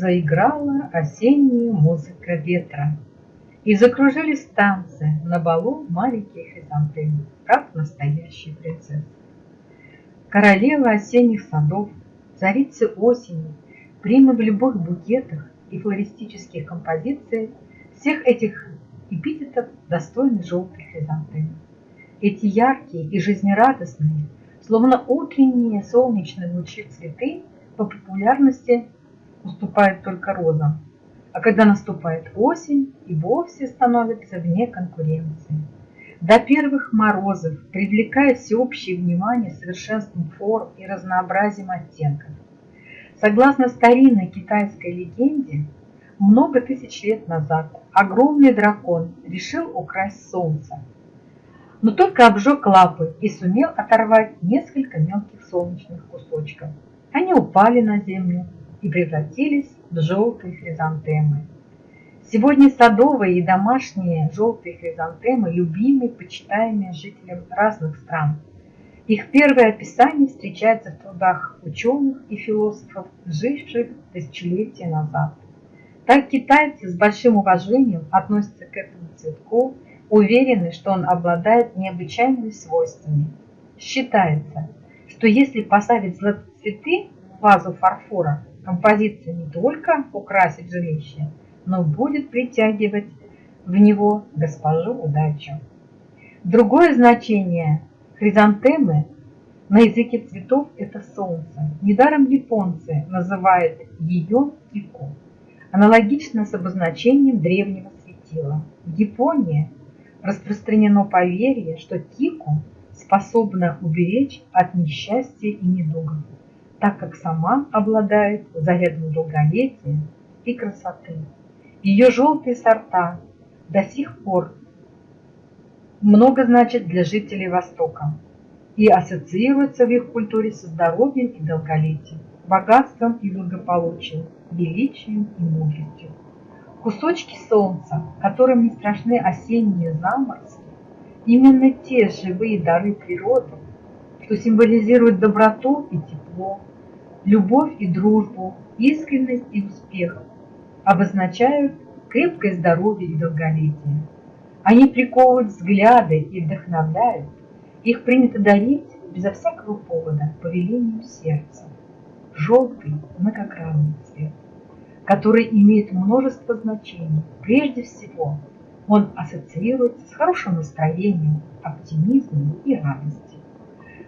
заиграла осенняя музыка ветра, И закружились танцы на балу маленьких хризантем, как настоящие принцессы. Королева осенних садов, царицы осени, примы в любых букетах и флористических композициях, всех этих эпитетов достойны желтой хризантемы. Эти яркие и жизнерадостные, словно утренние солнечные лучи цветы по популярности уступают только розам, а когда наступает осень, и вовсе становятся вне конкуренции. До первых морозов, привлекая всеобщее внимание совершенством форм и разнообразием оттенков. Согласно старинной китайской легенде, много тысяч лет назад огромный дракон решил украсть солнце, но только обжег лапы и сумел оторвать несколько мелких солнечных кусочков. Они упали на землю и превратились в желтые хризантемы. Сегодня садовые и домашние желтые хризантемы любимы, почитаемые жителям разных стран. Их первое описание встречается в трудах ученых и философов, живших тысячелетия назад. Так китайцы с большим уважением относятся к этому цветку, уверены, что он обладает необычайными свойствами. Считается, что если поставить цветы в вазу фарфора, композиция не только украсит жилище, но будет притягивать в него госпожу удачу. Другое значение хризантемы на языке цветов – это солнце. Недаром японцы называют ее ику аналогично с обозначением древнего светила. В Японии распространено поверье, что кику способна уберечь от несчастья и недугов, так как сама обладает зарядом долголетия и красоты. Ее желтые сорта до сих пор много значат для жителей Востока и ассоциируются в их культуре со здоровьем и долголетием, богатством и благополучием, величием и мудростью. Кусочки солнца, которым не страшны осенние заморозки, именно те живые дары природы, что символизируют доброту и тепло, любовь и дружбу, искренность и успех, обозначают крепкое здоровье и долголетие. Они приковывают взгляды и вдохновляют. Их принято дарить безо всякого повода по велению сердца. Желтый многогранный цвет который имеет множество значений. Прежде всего, он ассоциируется с хорошим настроением, оптимизмом и радостью.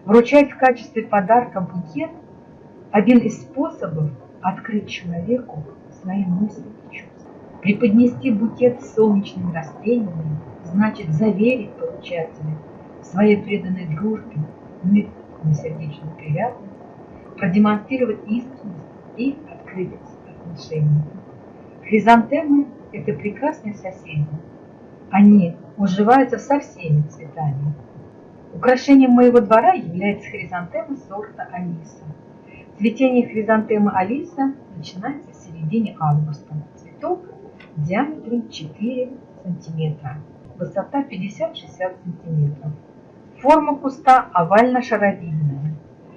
Вручать в качестве подарка букет – один из способов открыть человеку свои мысли и чувства. Преподнести букет с солнечными растениями значит заверить получателя в своей преданной дружбе, на сердечную приятность, продемонстрировать искренность и открытость отношений. Хризантемы – это прекрасные соседи. Они уживаются со всеми цветами. Украшением моего двора является хризантема сорта Алиса. Цветение хризантемы Алиса начинается в середине августа. Цветок диаметром 4 см, высота 50-60 см. Форма куста овально-шаровидная.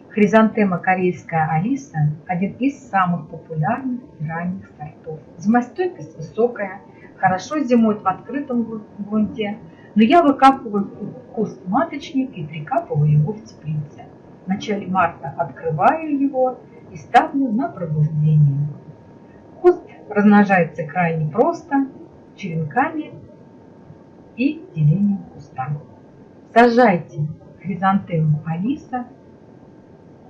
Хризантема корейская Алиса – один из самых популярных ранних сортов. Зимостойкость высокая, хорошо зимует в открытом грунте, но я выкапываю куст маточник и прикапываю его в теплице. В начале марта открываю его и ставлю на пробуждение. Куст размножается крайне просто, черенками и делением куста. Сажайте хризантему Алиса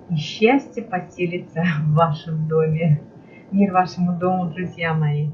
и счастье поселится в вашем доме. Мир вашему дому, друзья мои!